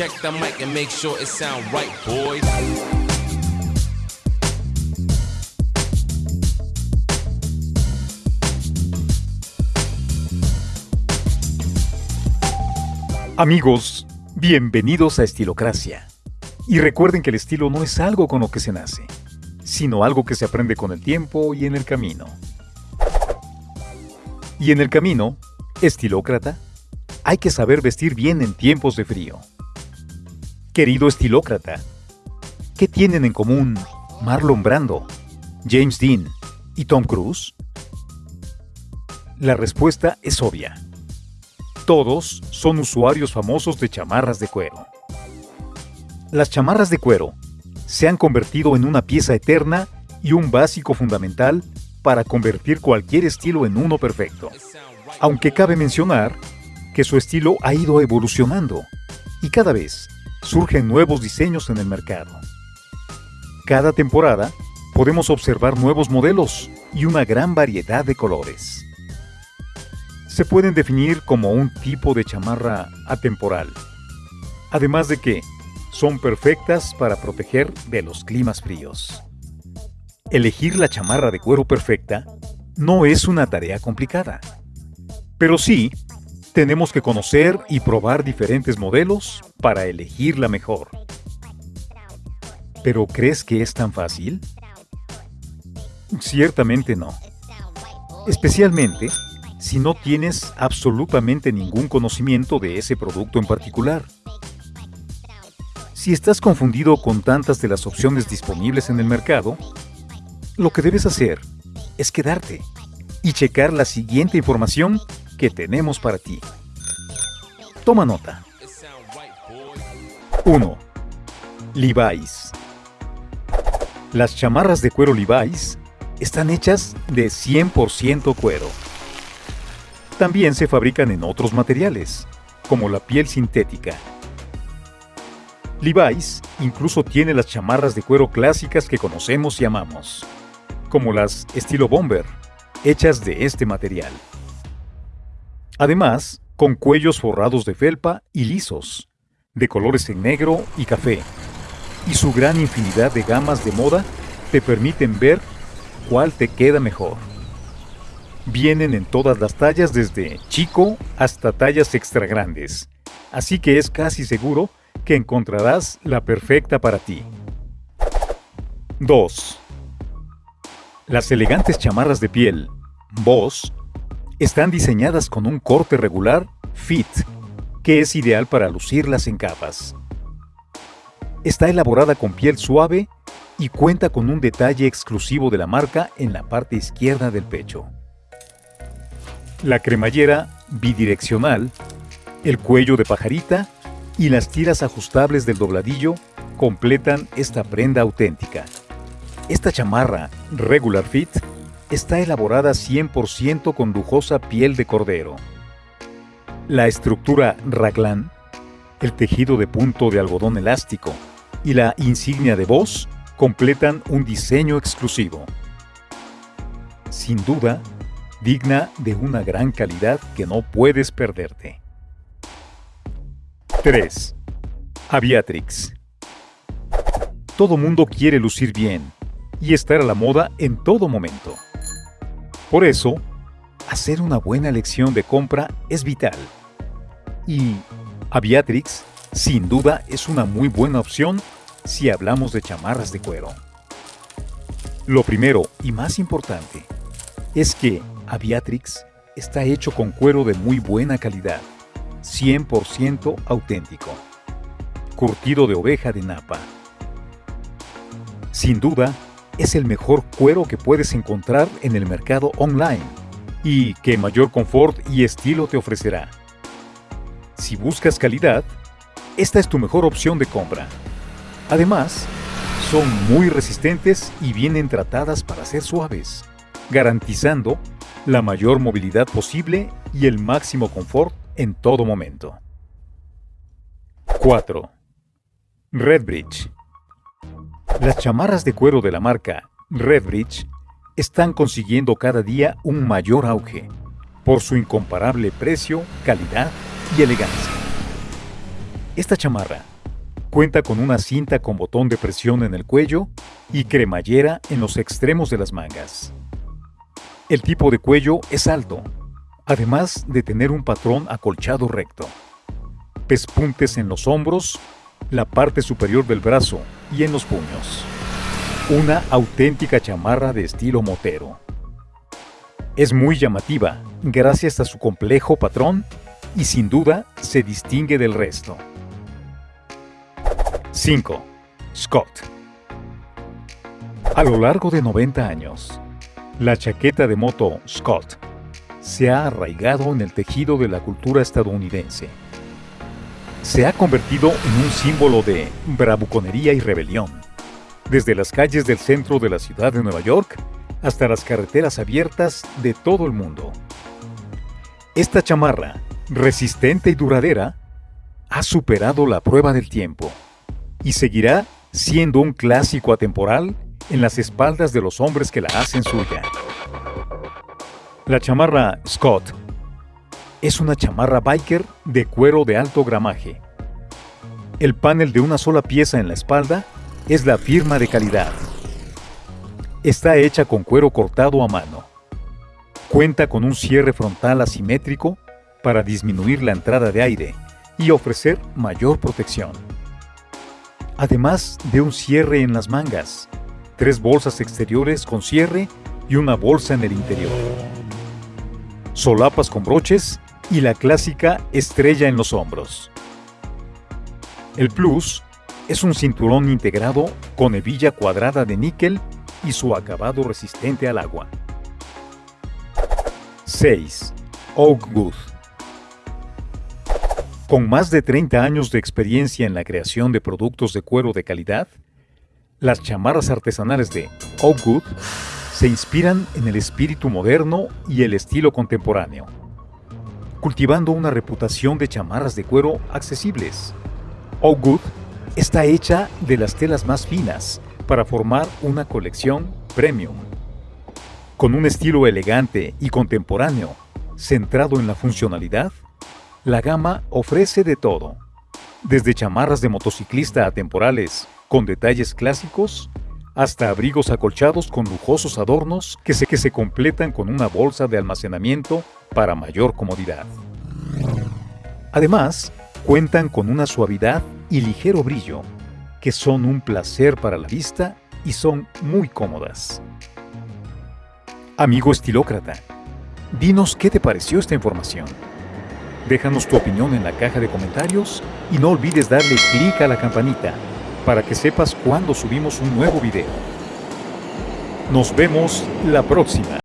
Check the mic and make sure it sound right, boys. Amigos, bienvenidos a Estilocracia. Y recuerden que el estilo no es algo con lo que se nace, sino algo que se aprende con el tiempo y en el camino. Y en el camino, estilócrata, hay que saber vestir bien en tiempos de frío. Querido estilócrata, ¿qué tienen en común Marlon Brando, James Dean y Tom Cruise? La respuesta es obvia. Todos son usuarios famosos de chamarras de cuero. Las chamarras de cuero se han convertido en una pieza eterna y un básico fundamental para convertir cualquier estilo en uno perfecto. Aunque cabe mencionar que su estilo ha ido evolucionando y cada vez surgen nuevos diseños en el mercado. Cada temporada podemos observar nuevos modelos y una gran variedad de colores. Se pueden definir como un tipo de chamarra atemporal, además de que son perfectas para proteger de los climas fríos. Elegir la chamarra de cuero perfecta no es una tarea complicada, pero sí tenemos que conocer y probar diferentes modelos para elegir la mejor. ¿Pero crees que es tan fácil? Ciertamente no. Especialmente si no tienes absolutamente ningún conocimiento de ese producto en particular. Si estás confundido con tantas de las opciones disponibles en el mercado, lo que debes hacer es quedarte y checar la siguiente información que tenemos para ti. Toma nota. 1. Levi's. Las chamarras de cuero Levi's están hechas de 100% cuero. También se fabrican en otros materiales, como la piel sintética. Levi's incluso tiene las chamarras de cuero clásicas que conocemos y amamos, como las estilo bomber, hechas de este material. Además, con cuellos forrados de felpa y lisos, de colores en negro y café, y su gran infinidad de gamas de moda te permiten ver cuál te queda mejor. Vienen en todas las tallas desde chico hasta tallas extra grandes, así que es casi seguro que encontrarás la perfecta para ti. 2. Las elegantes chamarras de piel, Boss, están diseñadas con un corte regular, fit, que es ideal para lucirlas en capas. Está elaborada con piel suave y cuenta con un detalle exclusivo de la marca en la parte izquierda del pecho. La cremallera bidireccional, el cuello de pajarita y las tiras ajustables del dobladillo completan esta prenda auténtica. Esta chamarra Regular Fit está elaborada 100% con lujosa piel de cordero. La estructura raglan, el tejido de punto de algodón elástico y la insignia de voz completan un diseño exclusivo. Sin duda, digna de una gran calidad que no puedes perderte. 3. Aviatrix. Todo mundo quiere lucir bien y estar a la moda en todo momento. Por eso, hacer una buena elección de compra es vital. Y Aviatrix, sin duda, es una muy buena opción si hablamos de chamarras de cuero. Lo primero y más importante es que Aviatrix está hecho con cuero de muy buena calidad, 100% auténtico, curtido de oveja de napa. Sin duda, es el mejor cuero que puedes encontrar en el mercado online y que mayor confort y estilo te ofrecerá. Si buscas calidad, esta es tu mejor opción de compra. Además, son muy resistentes y vienen tratadas para ser suaves, garantizando la mayor movilidad posible y el máximo confort en todo momento. 4. Redbridge. Las chamarras de cuero de la marca Redbridge están consiguiendo cada día un mayor auge por su incomparable precio, calidad y elegancia. Esta chamarra Cuenta con una cinta con botón de presión en el cuello y cremallera en los extremos de las mangas. El tipo de cuello es alto, además de tener un patrón acolchado recto. Pespuntes en los hombros, la parte superior del brazo y en los puños. Una auténtica chamarra de estilo motero. Es muy llamativa gracias a su complejo patrón y sin duda se distingue del resto. 5. Scott A lo largo de 90 años, la chaqueta de moto Scott se ha arraigado en el tejido de la cultura estadounidense. Se ha convertido en un símbolo de bravuconería y rebelión, desde las calles del centro de la ciudad de Nueva York hasta las carreteras abiertas de todo el mundo. Esta chamarra, resistente y duradera, ha superado la prueba del tiempo y seguirá siendo un clásico atemporal en las espaldas de los hombres que la hacen suya. La chamarra Scott es una chamarra biker de cuero de alto gramaje. El panel de una sola pieza en la espalda es la firma de calidad. Está hecha con cuero cortado a mano. Cuenta con un cierre frontal asimétrico para disminuir la entrada de aire y ofrecer mayor protección además de un cierre en las mangas, tres bolsas exteriores con cierre y una bolsa en el interior. Solapas con broches y la clásica estrella en los hombros. El Plus es un cinturón integrado con hebilla cuadrada de níquel y su acabado resistente al agua. 6. Oak Wood con más de 30 años de experiencia en la creación de productos de cuero de calidad, las chamarras artesanales de Oakwood se inspiran en el espíritu moderno y el estilo contemporáneo, cultivando una reputación de chamarras de cuero accesibles. Oakwood está hecha de las telas más finas para formar una colección premium. Con un estilo elegante y contemporáneo, centrado en la funcionalidad, la gama ofrece de todo, desde chamarras de motociclista atemporales con detalles clásicos, hasta abrigos acolchados con lujosos adornos que se, que se completan con una bolsa de almacenamiento para mayor comodidad. Además, cuentan con una suavidad y ligero brillo, que son un placer para la vista y son muy cómodas. Amigo estilócrata, dinos qué te pareció esta información. Déjanos tu opinión en la caja de comentarios y no olvides darle clic a la campanita para que sepas cuando subimos un nuevo video. Nos vemos la próxima.